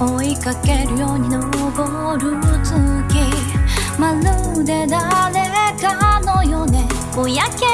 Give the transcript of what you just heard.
追いかけるように昇る月。まるで誰かのようね。ぼやけ